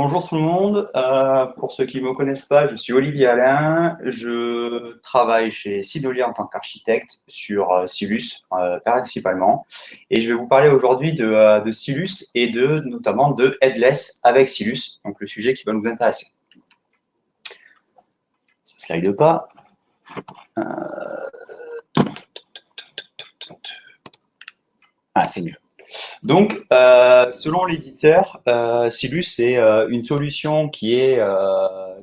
Bonjour tout le monde. Euh, pour ceux qui ne me connaissent pas, je suis Olivier Alain. Je travaille chez Sidolia en tant qu'architecte sur euh, Silus euh, principalement. Et je vais vous parler aujourd'hui de, de, Silus et de notamment de Headless avec Silus, donc le sujet qui va nous intéresser. Ça slide pas. Ah, c'est mieux. Donc, euh, selon l'éditeur, euh, Silus est euh, une solution qui est,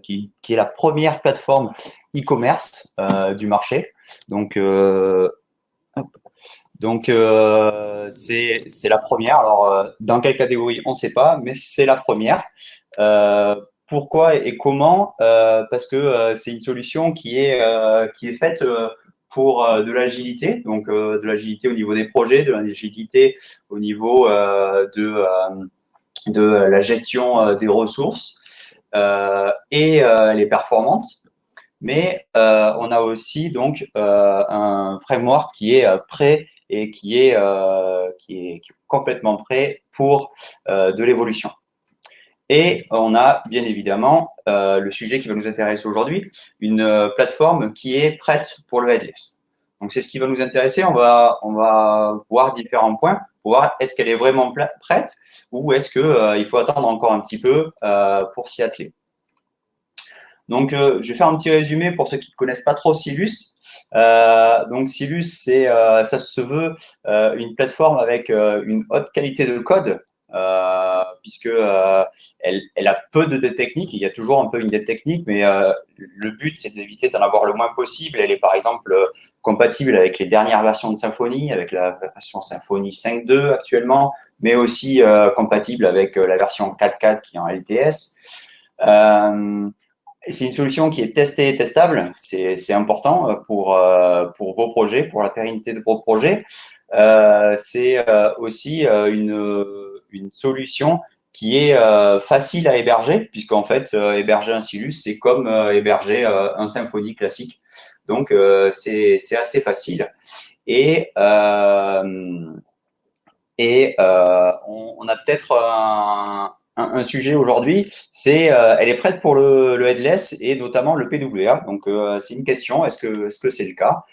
qui, est la première plateforme e-commerce du marché. Donc, donc c'est la première. Alors, dans quelle catégorie, on ne sait pas, mais c'est la première. pourquoi et comment? Parce que c'est une solution qui est, qui est faite pour euh, de l'agilité, donc euh, de l'agilité au niveau des projets, de l'agilité au niveau euh, de, la gestion des ressources et elle est performante. Mais on a aussi donc un framework qui est prêt et qui est, qui est complètement prêt pour de l'évolution. Et on a bien évidemment euh, le sujet qui va nous intéresser aujourd'hui, une euh, plateforme qui est prête pour le headless. Donc c'est ce qui va nous intéresser. On va, on va voir différents points pour voir est-ce qu'elle est vraiment prête ou est-ce qu'il euh, faut attendre encore un petit peu pour s'y atteler. Donc, je vais faire un petit résumé pour ceux qui ne connaissent pas trop Silus. donc, Silus, c'est, ça se veut une plateforme avec une haute qualité de code euh, puisque euh, elle, a peu de dettes techniques. Il y a toujours un peu une dette technique, mais euh, le but, c'est d'éviter d'en avoir le moins possible. Elle est par exemple compatible avec les dernières versions de Symfony, avec la version Symfony 5.2 actuellement, mais aussi compatible avec la version 4.4 qui est en LTS. c'est une solution qui est testée et testable. C'est important pour vos projets, pour la pérennité de vos projets. c'est aussi une une solution qui est euh, facile à héberger, puisqu'en fait, euh, héberger un Silus, c'est comme euh, héberger un Symfony classique. Donc, c'est assez facile. Et, et on, a peut-être un, sujet aujourd'hui, c'est elle est prête pour le, headless et notamment le PWA. Donc, c'est une question, est-ce que c'est -ce c'est le cas?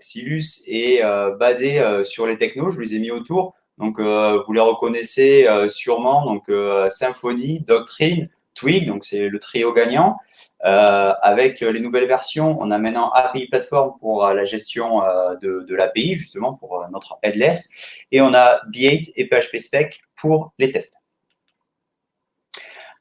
Silus est basé sur les technos, je vous les ai mis autour. Donc, euh, vous les reconnaissez euh, sûrement. Donc, euh, Symfony, Doctrine, Twig, donc c'est le trio gagnant. avec les nouvelles versions, on a maintenant API Platform pour la gestion de, de l'API, justement, pour notre headless. Et on a B8 et PHP Spec pour les tests.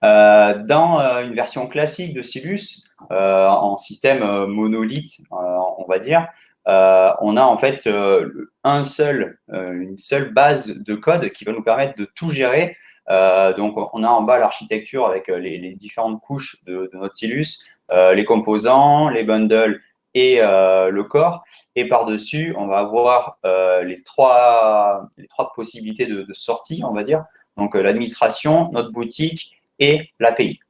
dans une version classique de Silus, en système monolithe, on va dire, euh, on a en fait euh, un seul, euh, une seule base de code qui va nous permettre de tout gérer. donc, on a en bas l'architecture avec les, différentes couches de, notre Silus, les composants, les bundles et le corps. Et par-dessus, on va avoir les, trois, les trois possibilités de, sortie, on va dire. Donc, l'administration, notre boutique et l'API.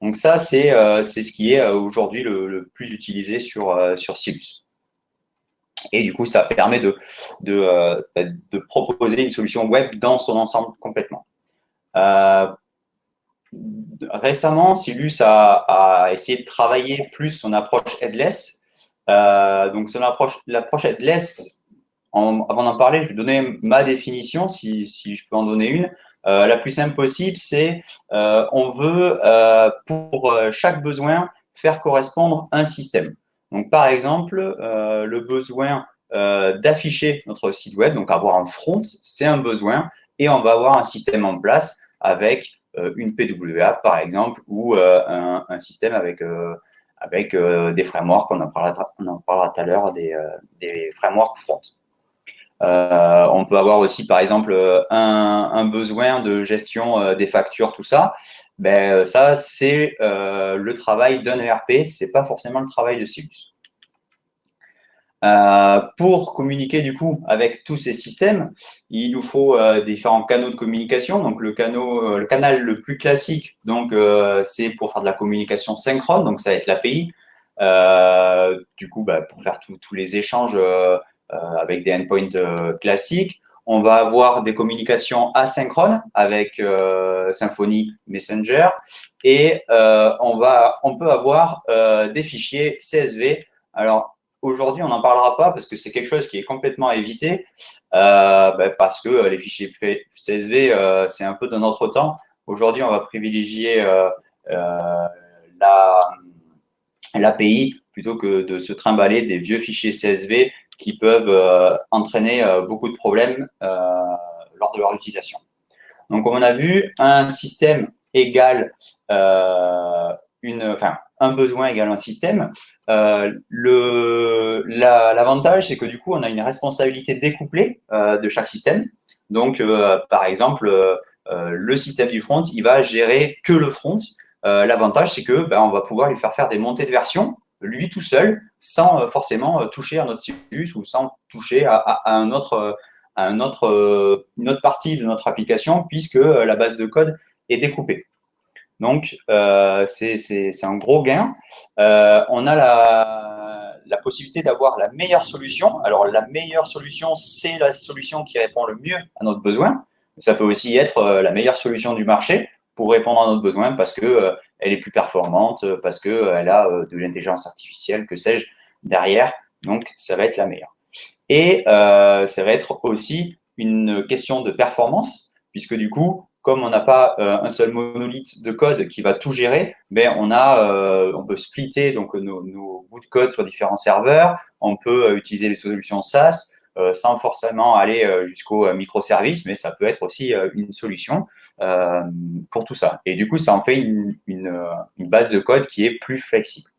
Donc, ça, c'est ce qui est aujourd'hui le, plus utilisé sur, sur Silus. Et du coup, ça permet euh, de, proposer une solution web dans son ensemble complètement. Euh, récemment, Silus a, essayé de travailler plus son approche headless. Euh, donc, son approche, l'approche headless, avant d'en parler, je vais donner ma définition, si, je peux en donner une. La plus simple possible, c'est on veut, pour chaque besoin, faire correspondre un système. Donc, par exemple, euh, le besoin euh, d'afficher notre site web, donc avoir un front, c'est un besoin, et on va avoir un système en place avec euh, une PWA, par exemple, ou un, système avec, avec des frameworks, on en parlera, tout à l'heure, des, des, frameworks front. on peut avoir aussi, par exemple, un besoin de gestion des factures, tout ça ben, euh, ça, c'est euh, le travail d'un ERP, ce n'est pas forcément le travail de Silus. Euh, pour communiquer du coup avec tous ces systèmes, il nous faut différents canaux de communication. Donc le, canal, le canal le plus classique, donc c'est pour faire de la communication synchrone, donc ça va être l'API. du coup, bah, pour faire tous les échanges avec des endpoints classiques. On va avoir des communications asynchrones avec Symfony Messenger et on, va, on peut avoir des fichiers CSV. Alors, aujourd'hui, on n'en parlera pas parce que c'est quelque chose qui est complètement à éviter ben, parce que les fichiers CSV, c'est un peu de notre temps. Aujourd'hui, on va privilégier l'API plutôt que de se trimballer des vieux fichiers CSV qui peuvent euh, entraîner euh, beaucoup de problèmes euh, lors de leur utilisation. Donc, comme on a vu, un système un besoin égale un système. L'avantage, c'est que du coup, on a une responsabilité découplée de chaque système. Donc, par exemple, le système du front, il va gérer que le front. L'avantage, c'est que ben, on va pouvoir lui faire faire des montées de version lui tout seul, sans euh, forcément euh, toucher à notre Silus ou sans toucher à, un autre, à un autre, euh, une autre partie de notre application, puisque la base de code est découpée. Donc, c'est un gros gain. on a la, possibilité d'avoir la meilleure solution. Alors, la meilleure solution, c'est la solution qui répond le mieux à notre besoin. Ça peut aussi être la meilleure solution du marché pour répondre à notre besoin parce que euh, elle est plus performante, parce qu'elle euh, a euh, de l'intelligence artificielle, que sais-je, derrière. Donc, ça va être la meilleure. Et ça va être aussi une question de performance, puisque du coup, comme on n'a pas un seul monolithe de code qui va tout gérer, ben on a, on peut splitter donc nos, nos, bouts de code sur différents serveurs. On peut utiliser des solutions SaaS. Euh, sans forcément aller euh, jusqu'au euh, microservice, mais ça peut être aussi une solution pour tout ça. Et du coup, ça en fait une, base de code qui est plus flexible.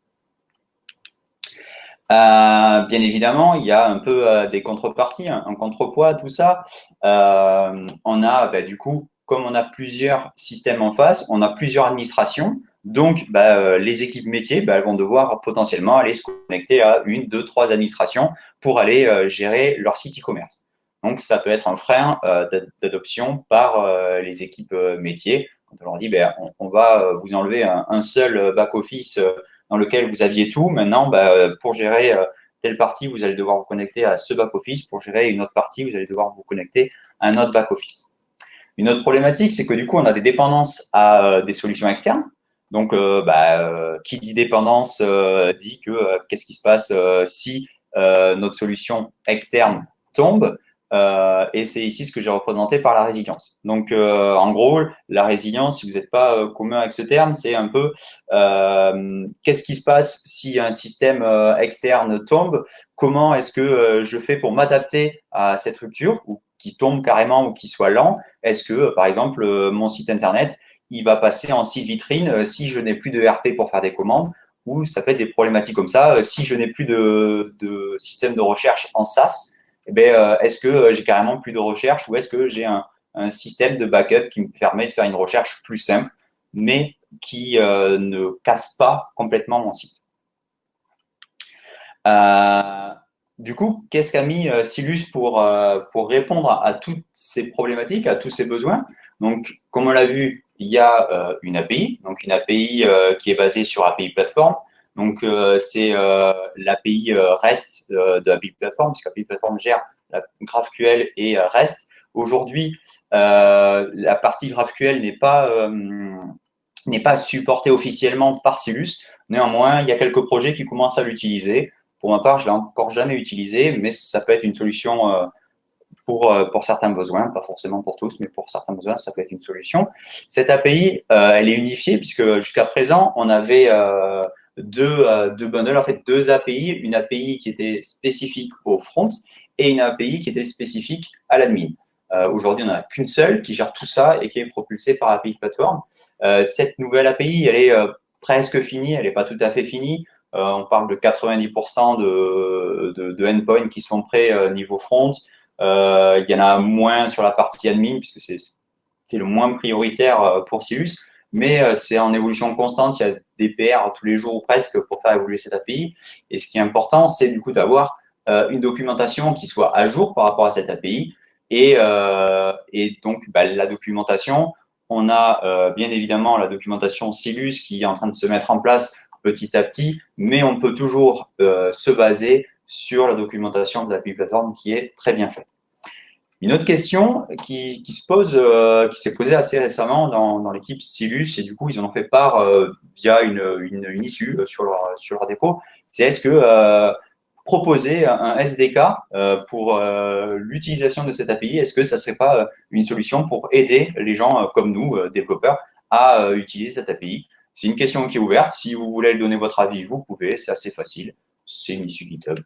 bien évidemment, il y a un peu des contreparties, un, contrepoids, tout ça. on a, bah, du coup, comme on a plusieurs systèmes en face, on a plusieurs administrations. Donc, bah, euh, les équipes métiers, bah, vont devoir potentiellement aller se connecter à une, deux, trois administrations pour aller euh, gérer leur site e-commerce. Donc, ça peut être un frein euh, d'adoption par les équipes métiers. Quand on leur dit, ben, on, va vous enlever un, seul back-office dans lequel vous aviez tout. Maintenant, bah, pour gérer telle partie, vous allez devoir vous connecter à ce back-office. Pour gérer une autre partie, vous allez devoir vous connecter à un autre back-office. Une autre problématique, c'est que du coup, on a des dépendances à des solutions externes. Donc, euh, bah, euh, qui dit dépendance euh, dit que qu'est-ce qui se passe si notre solution externe tombe et c'est ici ce que j'ai représenté par la résilience. Donc, en gros, la résilience, si vous n'êtes pas commun avec ce terme, c'est un peu qu'est-ce qui se passe si un système externe tombe? Comment est-ce que je fais pour m'adapter à cette rupture ou qui tombe carrément ou qui soit lent? Est-ce que, par exemple, mon site Internet, il va passer en site vitrine euh, si je n'ai plus de RP pour faire des commandes? Ou ça peut être des problématiques comme ça. Euh, si je n'ai plus de, système de recherche en SaaS, eh ben, euh, est-ce que j'ai carrément plus de recherche ou est-ce que j'ai un, système de backup qui me permet de faire une recherche plus simple, mais qui ne casse pas complètement mon site? du coup, qu'est-ce qu'a mis Silus pour, répondre à toutes ces problématiques, à tous ces besoins? Donc, comme on l'a vu, il y a euh, une API, donc une API euh, qui est basée sur API Platform. Donc, euh, c'est l'API REST de API Platform, puisque API Platform gère la GraphQL et REST. Aujourd'hui, la partie GraphQL n'est pas n'est pas supportée officiellement par Silus. Néanmoins, il y a quelques projets qui commencent à l'utiliser. Pour ma part, je l'ai encore jamais utilisé, mais ça peut être une solution pour, euh, pour certains besoins, pas forcément pour tous, mais pour certains besoins, ça peut être une solution. Cette API, euh, elle est unifiée puisque jusqu'à présent, on avait euh, deux, deux bundles, en fait deux API, une API qui était spécifique au front et une API qui était spécifique à l'admin. Aujourd'hui, on n'en a qu'une seule qui gère tout ça et qui est propulsée par API Platform. cette nouvelle API, elle est presque finie, elle n'est pas tout à fait finie. on parle de 90% de, de, de endpoints qui sont prêts niveau front, euh, il y en a moins sur la partie admin, puisque c'est le moins prioritaire euh, pour Silus, mais euh, c'est en évolution constante. Il y a des PR tous les jours ou presque pour faire évoluer cette API. Et ce qui est important, c'est du coup d'avoir une documentation qui soit à jour par rapport à cette API. Et, et donc, bah, la documentation, on a bien évidemment la documentation Silus qui est en train de se mettre en place petit à petit, mais on peut toujours se baser sur la documentation de l'API Platform qui est très bien faite. Une autre question qui, se pose, euh, qui s'est posée assez récemment dans, l'équipe Silus, et du coup, ils en ont fait part euh, via une, issue euh, sur leur, sur leur dépôt, c'est est-ce que proposer un SDK pour l'utilisation de cette API, est-ce que ça ne serait pas une solution pour aider les gens comme nous, développeurs, à utiliser cette API C'est une question qui est ouverte. Si vous voulez donner votre avis, vous pouvez. C'est assez facile. C'est une issue GitHub.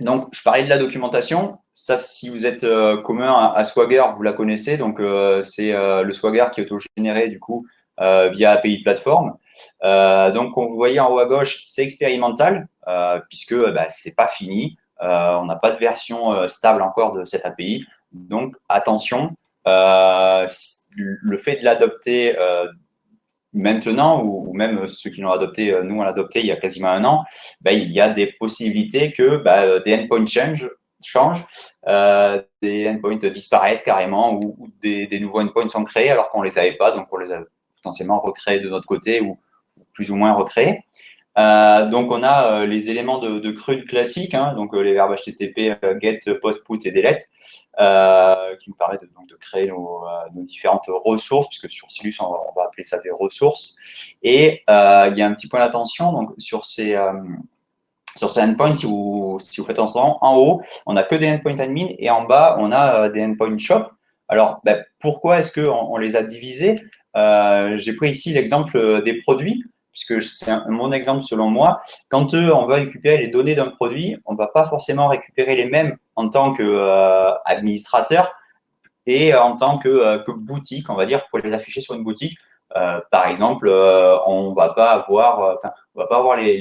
Donc, je parlais de la documentation. Ça, si vous êtes euh, commun à, Swagger, vous la connaissez. Donc, euh, c'est euh, le Swagger qui est auto-généré, du coup, via API de plateforme. donc, comme vous voyez en haut à gauche, c'est expérimental, puisque bah, c'est pas fini. on n'a pas de version stable encore de cette API. Donc, attention, le fait de l'adopter maintenant, ou, même ceux qui l'ont adopté, euh, nous on l'a adopté il y a quasiment un an, ben, il y a des possibilités que ben, des endpoints change, changent, euh, des endpoints disparaissent carrément ou, des, des, nouveaux endpoints sont créés alors qu'on les avait pas, donc on les a potentiellement recréés de notre côté ou plus ou moins recréés. Euh, donc, on a euh, les éléments de, de CRUD classiques, hein, donc euh, les verbes HTTP, get, post, put et delete, qui nous permettent de, créer nos, nos, différentes ressources, puisque sur Silus, on va, appeler ça des ressources. Et il y a un petit point d'attention donc sur ces sur ces endpoints, si vous, si vous faites attention, en haut, on n'a que des endpoints admin et en bas, on a des endpoints shop. Alors, ben, pourquoi est-ce qu'on on les a divisés? J'ai pris ici l'exemple des produits puisque c'est mon exemple selon moi, quand on va récupérer les données d'un produit, on ne va pas forcément récupérer les mêmes en tant qu'administrateur euh, et en tant que, euh, que, boutique, on va dire, pour les afficher sur une boutique. Euh, par exemple, on on va pas avoir les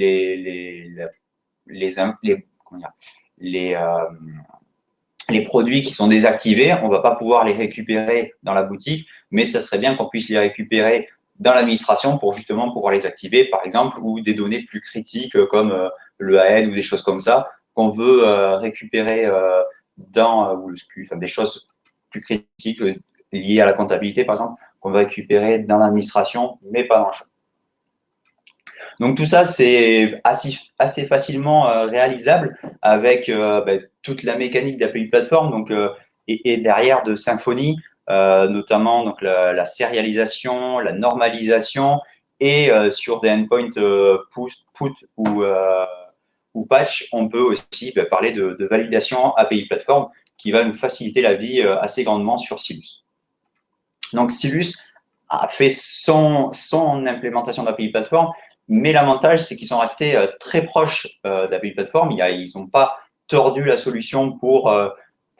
les produits qui sont désactivés, on va pas pouvoir les récupérer dans la boutique, mais ça serait bien qu'on puisse les récupérer dans l'administration pour justement pouvoir les activer, par exemple, ou des données plus critiques euh, comme euh, le AN ou des choses comme ça qu'on veut euh, récupérer dans ou le SCU, enfin, des choses plus critiques liées à la comptabilité, par exemple, qu'on veut récupérer dans l'administration, mais pas dans le champ. Donc tout ça, c'est assez, assez, facilement réalisable avec ben, toute la mécanique d'API plateforme donc, et, et, derrière de Symfony, euh, notamment donc la, la, sérialisation, la normalisation et euh, sur des endpoints euh, put, ou, ou patch, on peut aussi bah, parler de, de, validation API plateforme qui va nous faciliter la vie assez grandement sur Silus. Donc Silus a fait son, son implémentation d'API plateforme, mais l'avantage, c'est qu'ils sont restés très proches d'API plateforme. Ils n'ont pas tordu la solution pour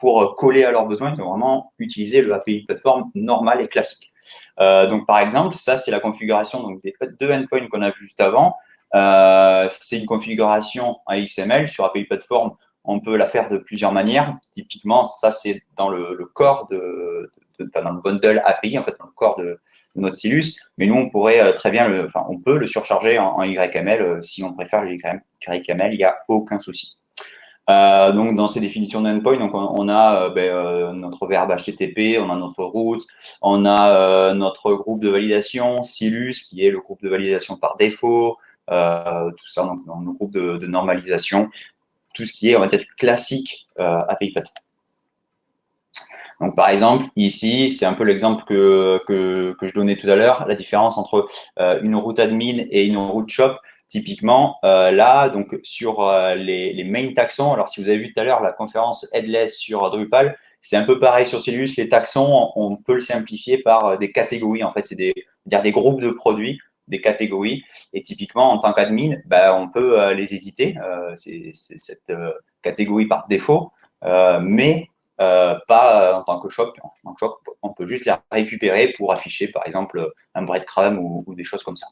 pour euh, coller à leurs besoins, ils ont vraiment utilisé le API plateforme normal et classique. Euh, donc, par exemple, ça, c'est la configuration donc, des deux endpoints qu'on a vu juste avant. Euh, c'est une configuration en XML sur API plateforme. On peut la faire de plusieurs manières. Typiquement, ça, c'est dans le, le, corps de, de, dans le bundle API, en fait, dans le corps de, notre Silus. Mais nous, on pourrait euh, très bien, le, enfin, on peut le surcharger en, en YML si on préfère le YML. Il n'y a aucun souci. Euh, donc, dans ces définitions d'endpoint, on, a euh, ben, euh, notre verbe HTTP, on a notre route, on a notre groupe de validation, Silus, qui est le groupe de validation par défaut, tout ça donc, dans nos groupes de, normalisation, tout ce qui est, classique API Platform. Donc, par exemple, ici, c'est un peu l'exemple que, que, je donnais tout à l'heure, la différence entre une route admin et une route shop. Typiquement, euh, là, donc sur euh, les, les, main taxons, alors si vous avez vu tout à l'heure la conférence Headless sur Drupal, c'est un peu pareil sur Silus. Les taxons, on peut le simplifier par euh, des catégories. En fait, c'est des, dire des groupes de produits, des catégories. Et typiquement, en tant qu'admin, bah, on peut les éditer. c'est cette catégorie par défaut, mais pas en tant que shop. En tant que shop, on peut juste les récupérer pour afficher, par exemple, un breadcrumb ou des choses comme ça.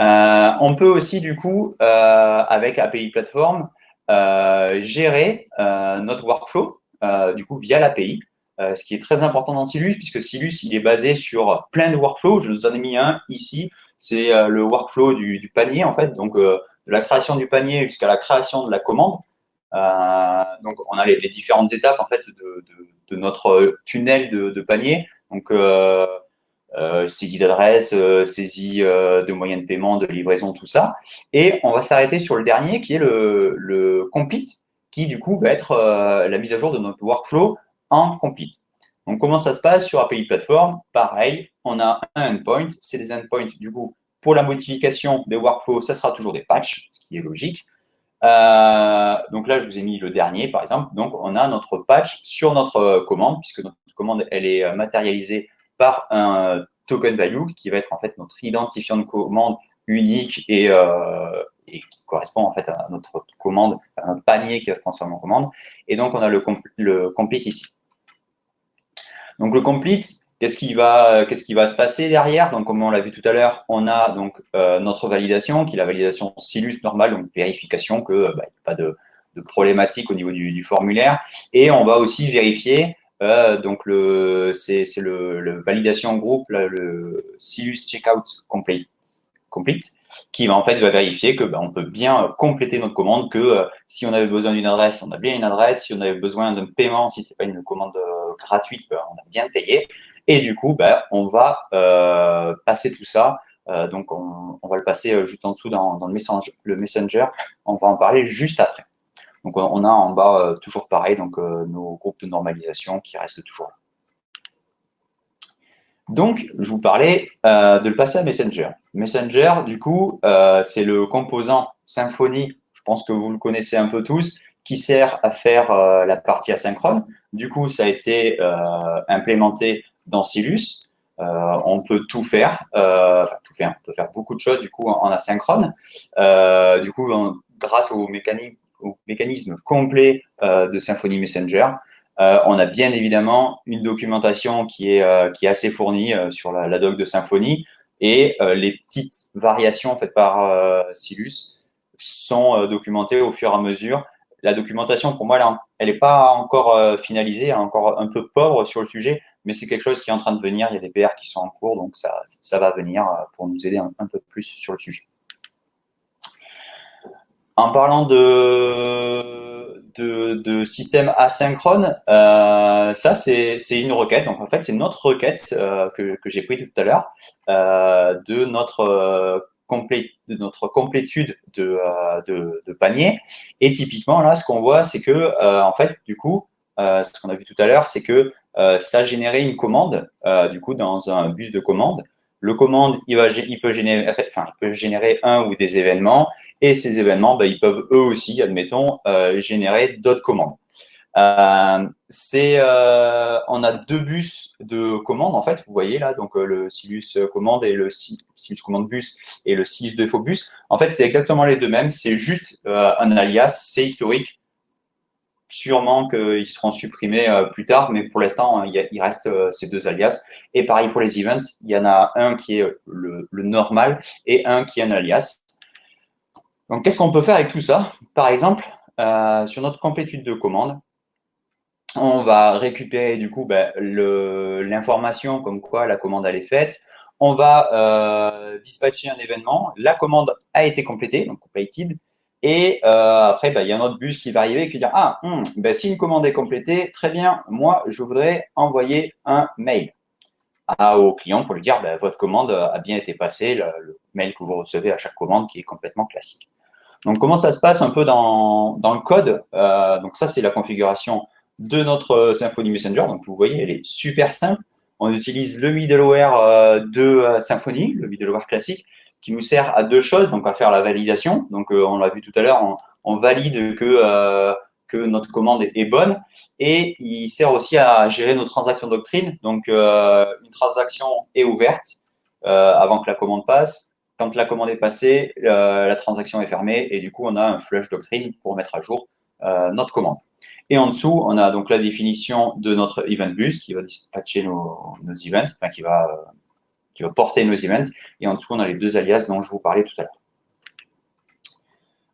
Euh, on peut aussi, du coup, euh, avec API Platform, euh, gérer notre workflow, du coup, via l'API. ce qui est très important dans Silus, puisque Silus, il est basé sur plein de workflows. Je vous en ai mis un ici. C'est le workflow du, panier, en fait. Donc, de la création du panier jusqu'à la création de la commande. donc, on a les, différentes étapes, en fait, de, notre tunnel de, panier. Donc, euh, saisie d'adresse, euh, saisie euh, de moyens de paiement, de livraison, tout ça. Et on va s'arrêter sur le dernier qui est le, le compit, qui du coup va être la mise à jour de notre workflow en complete. Donc, comment ça se passe sur API Platform? Pareil, on a un endpoint. C'est des endpoints, du coup, pour la modification des workflows, ça sera toujours des patchs, ce qui est logique. Euh, donc là, je vous ai mis le dernier, par exemple. Donc, on a notre patch sur notre commande, puisque notre commande, elle est matérialisée par un token value, qui va être en fait notre identifiant de commande unique et, euh, qui correspond en fait à notre commande, un panier qui va se transformer en commande. Et donc, on a le, le complete ici. Donc, le complete, qu'est-ce qui, va, se passer derrière? Donc, comme on l'a vu tout à l'heure, on a donc euh, notre validation, qui est la validation Silus normale, donc vérification que bah, n'y a pas de, problématique au niveau du, formulaire. Et on va aussi vérifier, euh, donc c'est, le, validation groupe, le Silus Checkout Complete, complete qui en fait va vérifier que ben, on peut bien compléter notre commande, que euh, si on avait besoin d'une adresse, on a bien une adresse, si on avait besoin d'un paiement, si c'est pas une commande gratuite, ben, on a bien payé. Et du coup, ben, on va euh, passer tout ça. Euh, donc, on, va le passer euh, juste en dessous dans, le, le, Messenger. On va en parler juste après. Donc, on a en bas euh, toujours pareil, donc euh, nos groupes de normalisation qui restent toujours là. Donc, je vous parlais euh, de le passer à Messenger. Messenger, du coup, euh, c'est le composant Symfony, je pense que vous le connaissez un peu tous, qui sert à faire euh, la partie asynchrone. Du coup, ça a été implémenté dans Silus. on peut tout faire, enfin tout faire, on peut faire beaucoup de choses du coup en, asynchrone. du coup, grâce au mécanisme, au mécanisme complet de Symfony Messenger, euh, on a bien évidemment une documentation qui est, euh, qui est assez fournie euh, sur la, doc de Symfony et les petites variations faites par Silus sont documentées au fur et à mesure. La documentation, pour moi, elle n'est pas encore finalisée, encore un peu pauvre sur le sujet, mais c'est quelque chose qui est en train de venir. Il y a des PR qui sont en cours, donc ça, ça va venir pour nous aider un peu plus sur le sujet. En parlant de de, de système asynchrone, euh, ça c'est une requête. Donc en fait, c'est notre requête euh, que, que j'ai pris tout à l'heure euh, de notre euh, complé de notre complétude de, euh, de, de, panier. Et typiquement là, ce qu'on voit, c'est que euh, en fait, du coup, ce qu'on a vu tout à l'heure, c'est que ça générait une commande du coup dans un bus de commande. Le commande, il, va, il, peut générer, enfin, il peut générer un ou des événements et ces événements, bah, ils peuvent eux aussi, admettons, euh, générer d'autres commandes. Euh, c'est, euh, on a deux bus de commandes en fait. Vous voyez là, donc euh, le Silus commande et le Silus commande bus et le Silus défaut bus. En fait, c'est exactement les deux mêmes. C'est juste euh, un alias, c'est historique. Sûrement qu'ils seront supprimés euh, plus tard, mais pour l'instant, il, reste ces deux alias. Et pareil pour les events, il y en a un qui est le, le normal et un qui est un alias. Donc, qu'est-ce qu'on peut faire avec tout ça? Par exemple, euh, sur notre complétude de commande, on va récupérer du coup ben, l'information comme quoi la commande elle est faite. On va euh, dispatcher un événement. La commande a été complétée, donc completed. Et euh, après, ben, il y a un autre bus qui va arriver et qui va dire Ah, hmm, ben, si une commande est complétée, très bien, moi, je voudrais envoyer un mail à, au client pour lui dire ben, Votre commande a bien été passée, le, mail que vous recevez à chaque commande qui est complètement classique. Donc, comment ça se passe un peu dans, le code? Euh, Donc, ça, c'est la configuration de notre Symfony Messenger. Donc, vous voyez, elle est super simple. On utilise le middleware euh, de Symfony, le middleware classique, qui nous sert à deux choses. Donc, à faire la validation. Donc, euh, on l'a vu tout à l'heure, on, valide que, euh, que notre commande est bonne. Et il sert aussi à gérer nos transactions doctrine. Donc, une transaction est ouverte avant que la commande passe quand la commande est passée, euh, la transaction est fermée et du coup, on a un flush doctrine pour mettre à jour euh, notre commande. Et en dessous, on a donc la définition de notre event bus qui va dispatcher nos, nos events, enfin, qui va, euh, qui va porter nos events. Et en dessous, on a les deux alias dont je vous parlais tout à l'heure.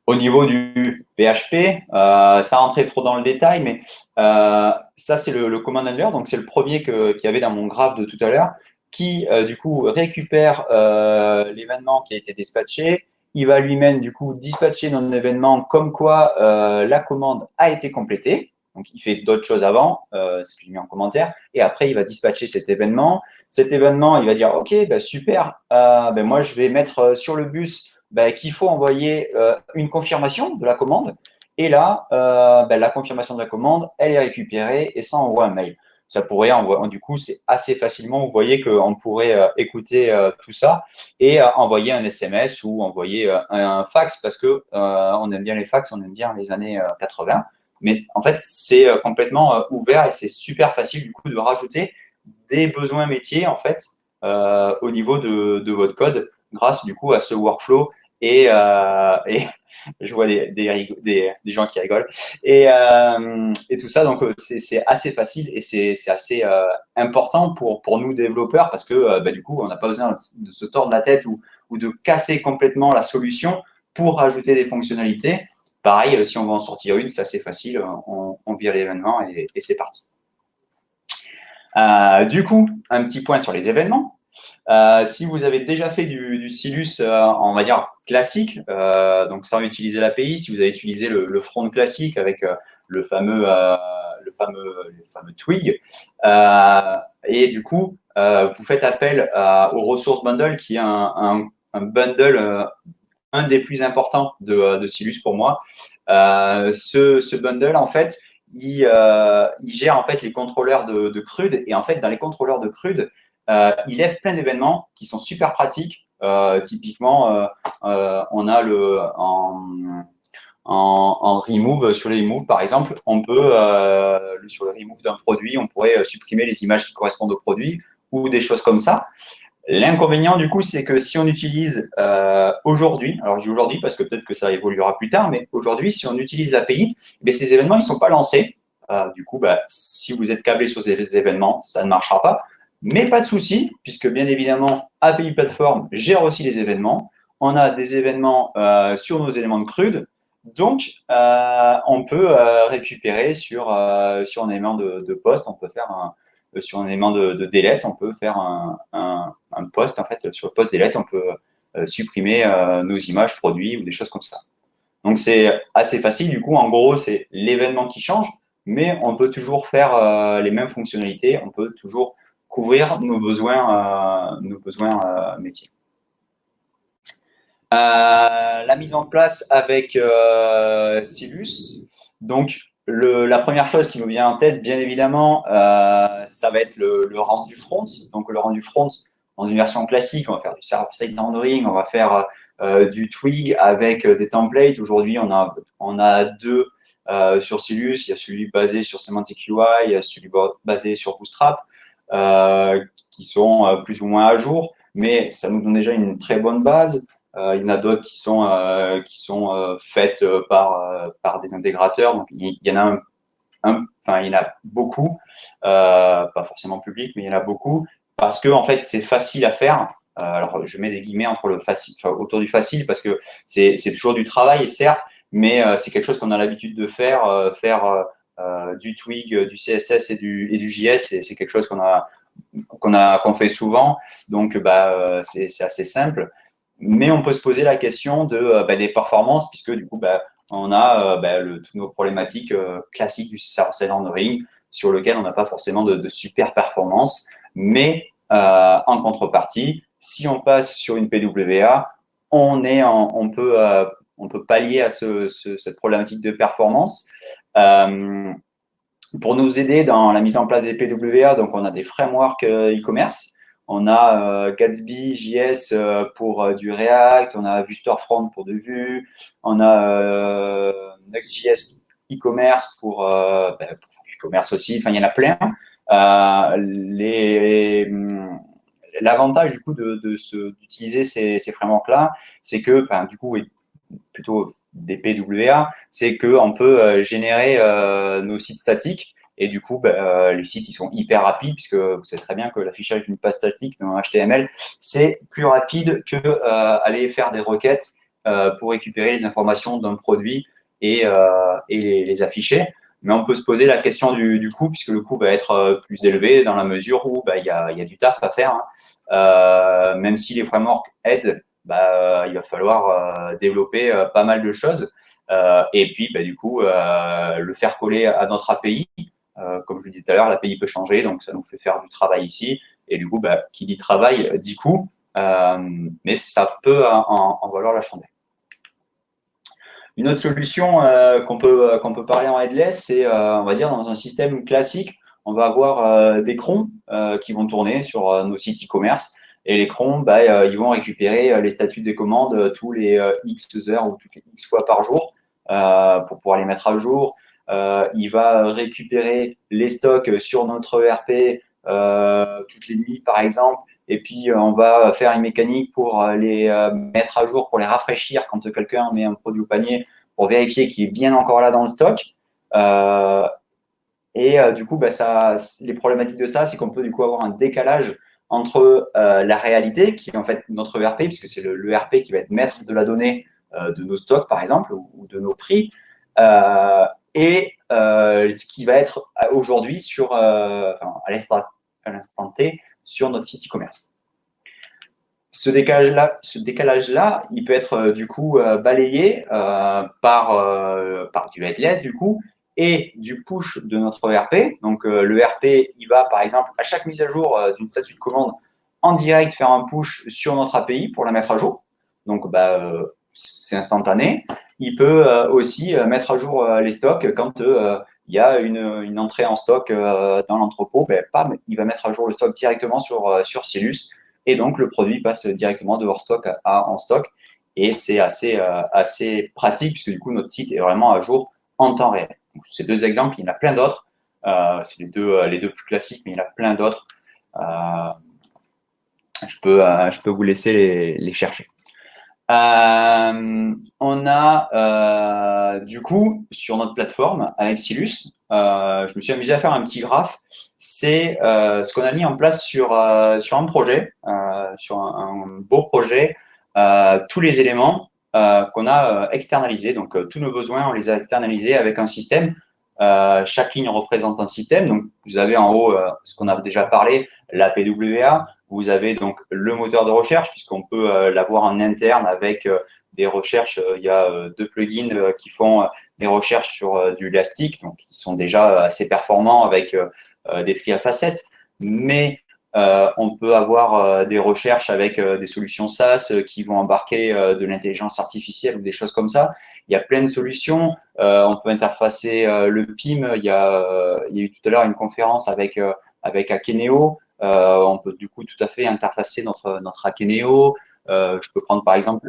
Au niveau du PHP, euh, ça rentrait trop dans le détail, mais euh, ça, c'est le, command handler. Donc, c'est le premier qu'il y avait dans mon graphe de tout à l'heure qui, euh, du coup, récupère euh, l'événement qui a été dispatché. Il va lui-même, du coup, dispatcher notre événement comme quoi la commande a été complétée. Donc, il fait d'autres choses avant, euh, ce que je mets en commentaire. Et après, il va dispatcher cet événement. Cet événement, il va dire, OK, bah, super, euh, ben, moi, je vais mettre sur le bus bah, qu'il faut envoyer une confirmation de la commande. Et là, ben, la confirmation de la commande, elle est récupérée et ça envoie un mail ça pourrait envoyer, du coup, c'est assez facilement, vous voyez qu'on pourrait euh, écouter euh, tout ça et euh, envoyer un SMS ou envoyer un, fax parce que on aime bien les fax, on aime bien les années 80. Mais en fait, c'est complètement ouvert et c'est super facile du coup de rajouter des besoins métiers en fait au niveau de, de, votre code grâce du coup à ce workflow et, et je vois des, des, des, gens qui rigolent. Et, euh, et tout ça, donc euh, c'est assez facile et c'est assez euh, important pour, pour nous développeurs parce que bah, du coup, on n'a pas besoin de se tordre la tête ou, ou de casser complètement la solution pour rajouter des fonctionnalités. Pareil, si on va en sortir une, c'est assez facile, on, on vire l'événement et, c'est parti. du coup, un petit point sur les événements. Euh, si vous avez déjà fait du, Silus, euh, on va dire classique, euh, donc sans utiliser l'API, si vous avez utilisé le, front classique avec le fameux, le fameux, le fameux Twig, et du coup, vous faites appel au Resource Bundle, qui est un, bundle, un des plus importants de, de Silus pour moi. ce, ce bundle, en fait, il, il, gère en fait les contrôleurs de, de CRUD. Et en fait, dans les contrôleurs de CRUD, euh, il lève plein d'événements qui sont super pratiques. Euh, typiquement, euh, on a le en, en, remove, sur les remove par exemple, on peut, sur le remove d'un produit, on pourrait supprimer les images qui correspondent au produit ou des choses comme ça. L'inconvénient, du coup, c'est que si on utilise aujourd'hui, alors je dis aujourd'hui parce que peut-être que ça évoluera plus tard, mais aujourd'hui, si on utilise l'API, eh ces événements, ils ne sont pas lancés. du coup, bah, si vous êtes câblé sur ces événements, ça ne marchera pas. Mais pas de souci, puisque bien évidemment, API Platform gère aussi les événements. On a des événements euh, sur nos éléments de CRUD. Donc, euh, on peut euh, récupérer sur, sur un élément de, de poste, on peut faire un, sur un élément de, de on peut faire un, post, en fait, sur le post delete, on peut supprimer nos images produits ou des choses comme ça. Donc, c'est assez facile. Du coup, en gros, c'est l'événement qui change, mais on peut toujours faire les mêmes fonctionnalités. On peut toujours couvrir nos besoins, euh, euh, métiers. Euh, la mise en place avec Silus. Donc, le, la première chose qui nous vient en tête, bien évidemment, ça va être le, le, rendu front. Donc, le rendu front, dans une version classique, on va faire du server-side rendering, on va faire du twig avec des templates. Aujourd'hui, on a, on a deux sur Silus. Il y a celui basé sur Semantic UI, il y a celui basé sur Bootstrap. Euh, qui sont euh, plus ou moins à jour, mais ça nous donne déjà une très bonne base. Euh, il y en a d'autres qui sont qui sont faites par par des intégrateurs. Donc il y en a un, enfin il y en a beaucoup, pas forcément public, mais il y en a beaucoup parce que en fait c'est facile à faire. alors je mets des guillemets entre le facile, autour du facile parce que c'est c'est toujours du travail certes, mais c'est quelque chose qu'on a l'habitude de faire, faire euh, du Twig, du CSS et du, et du JS, c'est quelque chose qu'on a qu'on a qu'on fait souvent. Donc, bah, euh, c'est assez simple. Mais on peut se poser la question de euh, bah, des performances, puisque du coup, bah, on a bah, le, toutes nos problématiques classiques du server-side rendering, sur lequel on n'a pas forcément de, de, super performance. Mais en contrepartie, si on passe sur une PWA, on, peut pallier à ce, cette problématique de performance. Euh, pour nous aider dans la mise en place des PWA, donc on a des frameworks euh, e-commerce. On a euh, Gatsby JS pour du React, on a VuStorefront pour de Vue, on a Next.js e-commerce pour, ben, e-commerce aussi, enfin il y en a plein. L'avantage du coup de, d'utiliser ces, ces frameworks-là, c'est que ben, du coup, plutôt des PWA, c'est qu'on peut euh, générer euh, nos sites statiques et du coup, bah, euh, les sites ils sont hyper rapides puisque vous savez très bien que l'affichage d'une page statique dans HTML, c'est plus rapide que aller faire des requêtes pour récupérer les informations d'un produit et, et les, afficher. Mais on peut se poser la question du, du coût puisque le coût va être plus élevé dans la mesure où bah, il y, a, y, a, du taf à faire. Hein. même si les frameworks aident bah, il va falloir euh, développer euh, pas mal de choses. Euh, et puis, du coup, le faire coller à notre API. Comme je vous disais tout à l'heure, l'API peut changer, donc ça nous fait faire du travail ici. Et du coup, bah, qui dit travail dit coût, mais ça peut en, valoir la chandelle. Une autre solution qu'on peut, peut parler en headless, c'est, on va dire, dans un système classique, on va avoir des crons qui vont tourner sur nos sites e-commerce. Et les crons, bah, ils vont récupérer les statuts des commandes tous les X heures ou toutes les X fois par jour pour pouvoir les mettre à jour. Il va récupérer les stocks sur notre ERP toutes les nuits, par exemple. Et puis, euh, on va faire une mécanique pour euh, les euh, mettre à jour, pour les rafraîchir quand quelqu'un met un produit au panier, pour vérifier qu'il est bien encore là dans le stock. et du coup, bah, ça, les problématiques de ça, c'est qu'on peut du coup avoir un décalage entre la réalité, qui est en fait notre ERP, puisque c'est l'ERP qui va être maître de la donnée de nos stocks, par exemple, ou, de nos prix, et ce qui va être aujourd'hui sur à l'instant T sur notre site e-commerce. Ce décalage-là, ce décalage-là, il peut être euh, du coup euh, balayé euh, par, par du headless du coup et du push de notre ERP. Donc le ERP, il va par exemple à chaque mise à jour d'une statut de commande en direct faire un push sur notre API pour la mettre à jour. Donc bah, c'est instantané. Il peut aussi mettre à jour les stocks quand il y a une, entrée en stock euh, dans l'entrepôt, ben, il va mettre à jour le stock directement sur, euh, Silus et donc le produit passe directement de hors stock à, en stock. Et c'est assez, euh, pratique puisque du coup notre site est vraiment à jour en temps réel. Ces deux exemples, il y en a plein d'autres. c'est les deux, les deux plus classiques, mais il y en a plein d'autres. je, peux, je peux vous laisser les chercher. Euh, on a euh, du coup sur notre plateforme avec Silus, euh, je me suis amusé à faire un petit graphe. C'est ce qu'on a mis en place sur sur un projet, sur un, beau projet, tous les éléments qu'on a externalisés. Donc tous nos besoins, on les a externalisés avec un système. chaque ligne représente un système. Donc vous avez en haut ce qu'on a déjà parlé, la PWA. Vous avez donc le moteur de recherche, puisqu'on peut euh, l'avoir en interne avec euh, des recherches. Euh, il y a deux plugins qui font des recherches sur du Elastic, donc qui sont déjà assez performants avec des tri facettes. Mais on peut avoir des recherches avec des solutions SaaS qui vont embarquer de l'intelligence artificielle ou des choses comme ça. Il y a plein de solutions. on peut interfacer le PIM. Il y, a, il y a eu tout à l'heure une conférence avec, avec Akeneo. Euh, on peut du coup tout à fait interfacer notre, notre Akeneo. Euh, je peux prendre par exemple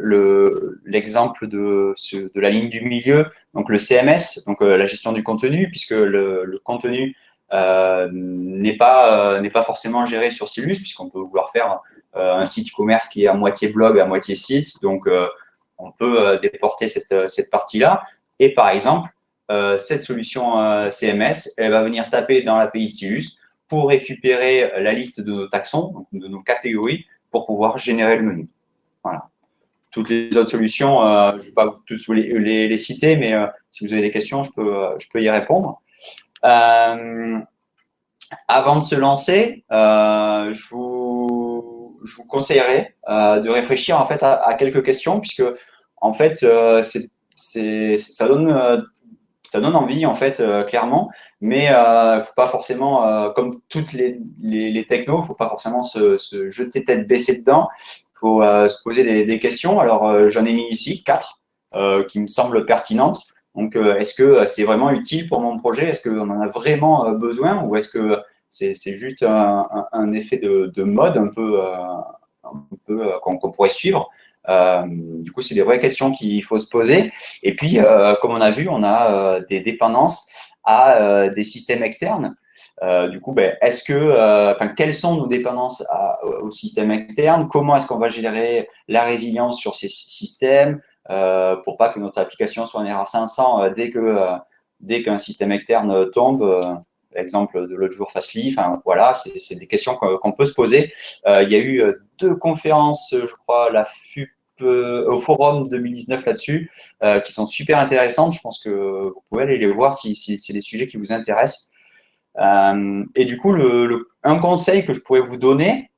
l'exemple de, la ligne du milieu, donc le CMS, donc euh, la gestion du contenu, puisque le, contenu n'est pas, pas forcément géré sur Silus, puisqu'on peut vouloir faire un site e-commerce qui est à moitié blog, à moitié site. Donc, on peut déporter cette, cette partie-là. Et par exemple, cette solution CMS, elle va venir taper dans l'API de Silus pour récupérer la liste de nos taxons, de nos catégories, pour pouvoir générer le menu. Voilà. Toutes les autres solutions, euh, je ne vais pas tous les, citer, mais euh, si vous avez des questions, je peux, euh, je peux y répondre. avant de se lancer, je vous, je, vous, conseillerais de réfléchir en fait à, quelques questions, puisque en fait, c'est ça donne ça donne envie en fait clairement mais euh, faut pas forcément, euh, comme toutes les, les, les technos, faut pas forcément se, jeter tête baissée dedans. Faut euh, se poser des, questions. Alors, euh, j'en ai mis ici quatre euh, qui me semblent pertinentes. Donc, est-ce que c'est vraiment utile pour mon projet? Est-ce qu'on en a vraiment besoin? Ou est-ce que c'est juste un, effet de, de, mode un peu, un peu qu'on pourrait suivre? euh, du coup, c'est des vraies questions qu'il faut se poser. Et puis, euh, comme on a vu, on a euh, des dépendances à euh, des systèmes externes. Euh, du coup, ben, est-ce que, euh, enfin, quelles sont nos dépendances à, au système externe? Comment est-ce qu'on va gérer la résilience sur ces systèmes pour pas que notre application soit en erreur? 500 dès que dès qu'un système externe tombe Exemple de l'autre jour, Fastly. Enfin, voilà, c'est des questions qu'on peut se poser. il y a eu deux conférences, je crois, la FUP euh, au forum 2019 là-dessus, euh, qui sont super intéressantes. Je pense que vous pouvez aller les voir si, c'est des sujets qui vous intéressent. Euh, et du coup, le, un conseil que je pourrais vous donner,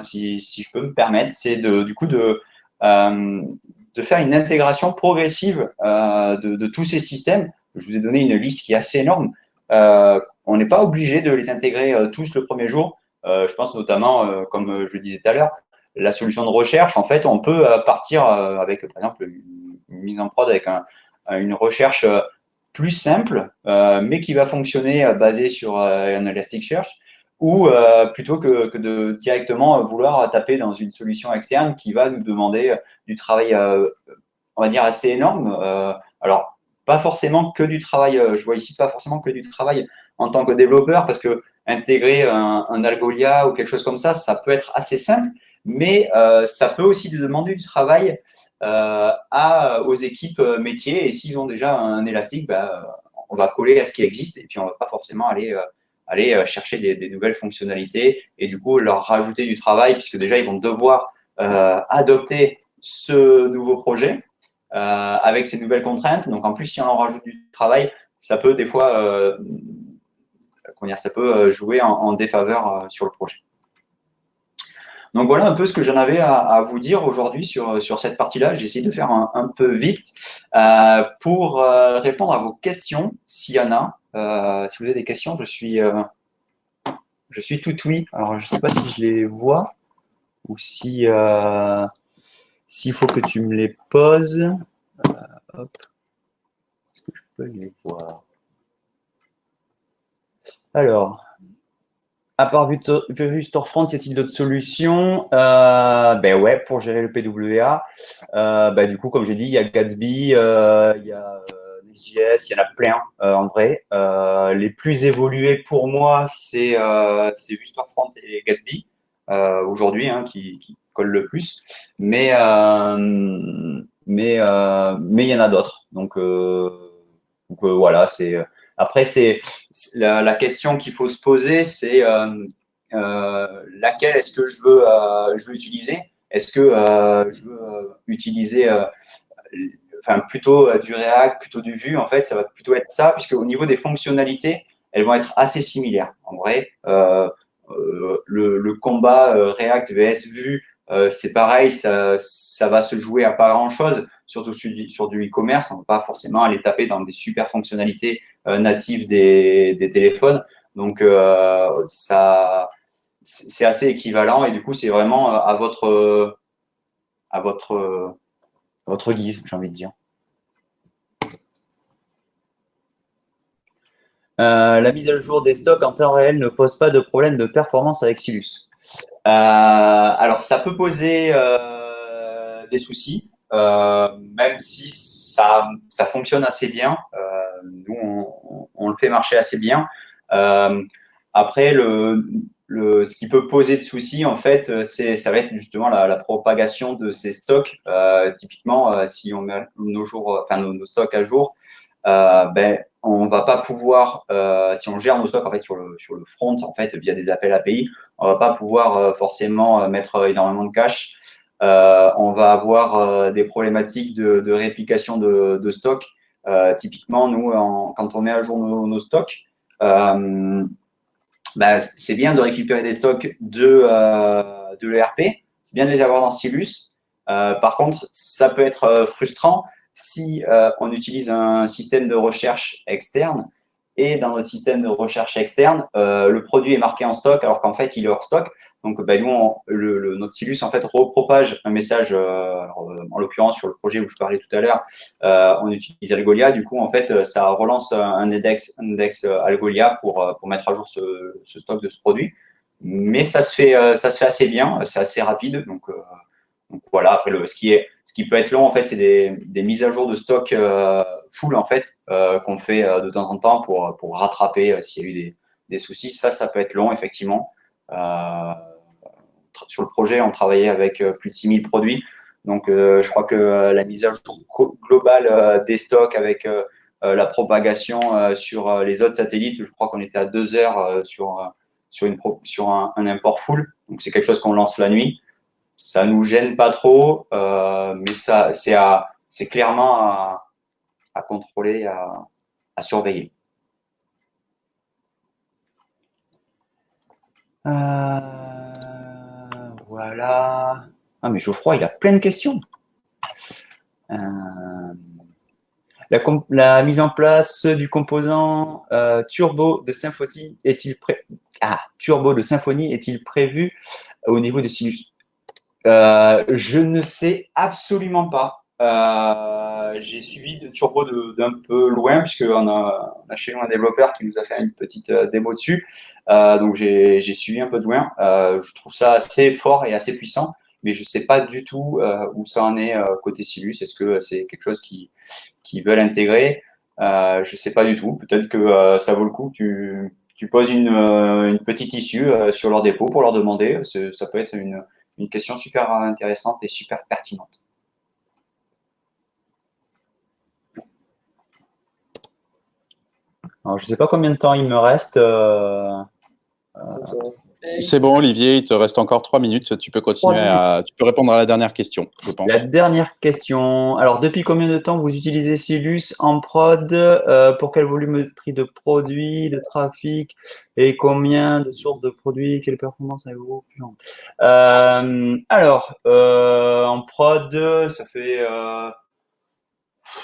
si, je peux me permettre, c'est du coup de, de faire une intégration progressive de, de, tous ces systèmes. Je vous ai donné une liste qui est assez énorme. on n'est pas obligé de les intégrer tous le premier jour. je pense notamment, comme je le disais tout à l'heure, la solution de recherche, en fait, on peut euh, partir euh, avec, par exemple, une mise en prod avec un, une recherche plus simple, mais qui va fonctionner basée sur un Elasticsearch, ou plutôt que, que, de directement vouloir taper dans une solution externe qui va nous demander du travail, on va dire, assez énorme. alors, pas forcément que du travail, je vois ici pas forcément que du travail en tant que développeur, parce que intégrer un, un Algolia ou quelque chose comme ça, ça peut être assez simple, mais euh, ça peut aussi demander du travail euh, aux équipes euh, métiers. Et s'ils ont déjà un élastique, bah, on va coller à ce qui existe et puis on ne va pas forcément aller, chercher des, nouvelles fonctionnalités et du coup leur rajouter du travail puisque déjà ils vont devoir adopter ce nouveau projet avec ces nouvelles contraintes. Donc en plus, si on en rajoute du travail, ça peut des fois, ça peut jouer en défaveur sur le projet. Donc voilà un peu ce que j'en avais à, vous dire aujourd'hui sur, sur cette partie-là. J'ai essayé de faire un, peu vite euh, pour euh, répondre à vos questions, s'il y en a. Euh, si vous avez des questions, je suis, je suis tout oui. Alors, je ne sais pas si je les vois ou si s'il faut que tu me les poses. Est-ce que je peux les voir? Alors, à part Storefront, y a-t-il d'autres solutions? Euh, Ben ouais, pour gérer le PWA. Euh, ben du coup, comme j'ai dit, il y a Gatsby, euh, il y a Next.js, il y en a plein en vrai. les plus évolués pour moi, c'est Storefront et Gatsby aujourd'hui, hein, qui, collent le plus. Mais mais mais il y en a d'autres. Donc voilà, c'est après, c'est la, question qu'il faut se poser, c'est euh, euh, laquelle est-ce que je veux, euh, je veux utiliser? Est-ce que je veux utiliser enfin, plutôt du React, plutôt du Vue En fait, ça va plutôt être ça, puisque au niveau des fonctionnalités, elles vont être assez similaires. En vrai, le, combat React vs Vue, c'est pareil, ça, ça, va se jouer à pas grand-chose, surtout sur, sur du e-commerce. On ne va pas forcément aller taper dans des super fonctionnalités euh, natifs des, des, téléphones. Donc, euh, ça, c'est assez équivalent et du coup, c'est vraiment euh, à votre, à votre, votre guise, j'ai envie de dire. la mise à jour des stocks en temps réel ne pose pas de problème de performance avec Silus. alors, ça peut poser des soucis, même si ça, ça fonctionne assez bien nous, on, le fait marcher assez bien. Euh, après, ce qui peut poser de soucis, en fait, c'est ça va être justement la, propagation de ces stocks. Euh, typiquement, euh, si on met nos, jours, nos, stocks à jour, ben, on va pas pouvoir, si on gère nos stocks en fait sur le, sur le front, en fait, via des appels API, on va pas pouvoir forcément mettre énormément de cache. on va avoir des problématiques de, réplication de, de stock euh, typiquement, nous, quand on met à jour nos, stocks, euh, bah, c'est bien de récupérer des stocks de, euh, de l'ERP, c'est bien de les avoir dans Silus. par contre, ça peut être frustrant si on utilise un système de recherche externe et dans notre système de recherche externe, le produit est marqué en stock alors qu'en fait, il est hors stock. Donc, ben, nous, le, notre Silus, en fait, repropage un message, euh, euh, en l'occurrence, sur le projet où je parlais tout à l'heure, euh, on utilise Algolia. Du coup, en fait, ça relance un index, index Algolia pour, pour mettre à jour ce, ce, stock de ce produit. Mais ça se fait, ça se fait assez bien, c'est assez rapide. Donc, donc voilà, après, le, ce, qui est, ce qui peut être long, en fait, c'est des, des mises à jour de stock full, en fait, qu'on fait de temps en temps pour, pour rattraper s'il y a eu des, des soucis. Ça, ça peut être long, effectivement. Euh, sur le projet, on travaillait avec euh, plus de 6000 produits. Donc, euh, je crois que euh, la mise à jour globale des stocks avec la propagation sur les autres satellites, je crois qu'on était à deux heures sur, sur, une, sur un, import full. Donc, c'est quelque chose qu'on lance la nuit. Ça nous gêne pas trop, mais ça, c'est clairement à, à contrôler, à, à surveiller. Euh... Voilà. Ah, mais Geoffroy, il a plein de questions. Euh, la, mise en place du composant euh, turbo de Symfony est-il prêt ah, de est-il prévu au niveau de Sinus euh, Je ne sais absolument pas. J'ai suivi Turbo d'un peu loin, puisqu'on a, on a chez nous un développeur qui nous a fait une petite démo dessus. donc j'ai suivi un peu de loin. je trouve ça assez fort et assez puissant, mais je ne sais pas du tout où ça en est côté Silus. Est-ce que c'est quelque chose qui, qui veulent intégrer? Je ne sais pas du tout. Peut-être que ça vaut le coup. Tu, tu poses une, une, petite issue sur leur dépôt pour leur demander. Ça peut être une, une question super intéressante et super pertinente. Alors, je ne sais pas combien de temps il me reste. Euh, euh, c'est bon, Olivier, il te reste encore trois minutes. Tu peux continuer à, tu peux répondre à la dernière question, je pense. La dernière question. Alors, depuis combien de temps vous utilisez Silus en prod euh, Pour quelle volumétrie de produits, de trafic et combien de sources de produits Quelle performance avez-vous euh, Alors, en prod, ça fait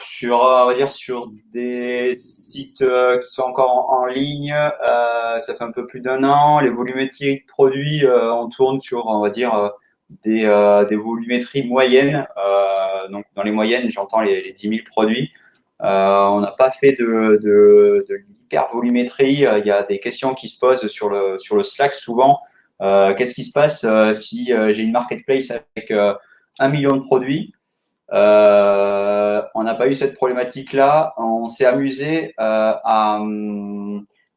sur, on va dire, sur des sites euh, qui sont encore en, ligne, euh, ça fait un peu plus d'un an. Les volumétries de produits, euh, on tourne sur, on va dire, des, des volumétries moyennes. donc, dans les moyennes, j'entends les, les 10 000 produits. on n'a pas fait de, de, de volumétrie. Il y a des questions qui se posent sur le, sur le Slack souvent. Qu'est-ce qui se passe si j'ai une marketplace avec un million de produits? Euh, on n'a pas eu cette problématique-là. On s'est amusé euh, à,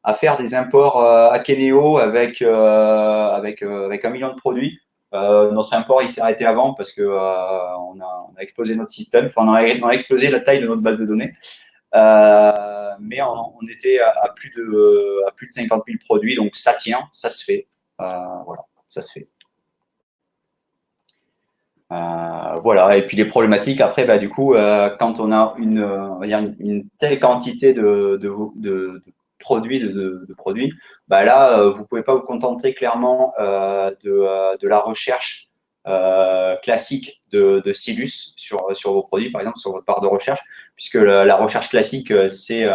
à, faire des imports euh, à Keneo avec, avec, avec un million de produits. notre import, il s'est arrêté avant parce que on a, on, a, explosé notre système. Enfin, on a, explosé la taille de notre base de données. mais on, on était à, plus de, à plus de 50 000 produits, donc ça tient, ça se fait. voilà, ça se fait. Euh, voilà, et puis les problématiques, après, bah, du coup, euh, quand on a une, va dire une, telle quantité de, de, de, produits, de, produits, bah là, euh, vous pouvez pas vous contenter clairement de, de la recherche classique de, de Silus sur, sur vos produits, par exemple, sur votre barre de recherche, puisque la, recherche classique, c'est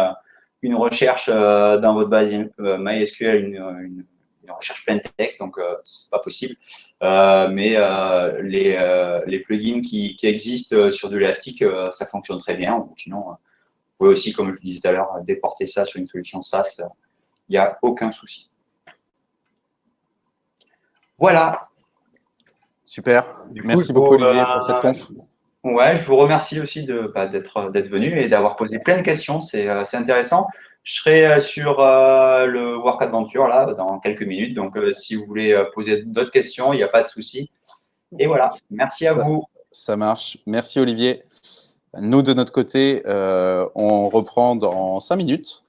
une recherche dans votre base MySQL, une, une une recherche plein texte, donc euh, c'est pas possible. Euh, mais euh, les, les, plugins qui, qui existent sur de l'élastique, ça fonctionne très bien. Sinon, vous pouvez aussi, comme je vous disais tout à l'heure, déporter ça sur une solution SaaS. Il n'y a aucun souci. Voilà. Super. Merci beaucoup, Olivier, pour cette conf. Ouais, je vous remercie aussi de bah, d'être venu et d'avoir posé plein de questions. C'est intéressant. Je serai euh, sur euh, le Work Adventure là dans quelques minutes. Donc, euh, si vous voulez poser d'autres questions, il n'y a pas de souci. Et voilà. Merci à vous. Ça marche. Merci Olivier. Nous, de notre côté, on reprend dans cinq minutes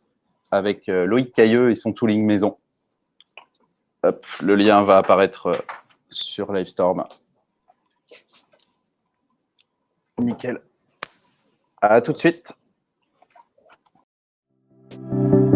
avec Loïc Cailleux et son tooling maison. Hop, le lien va apparaître sur Livestorm. Nickel. À tout de suite. you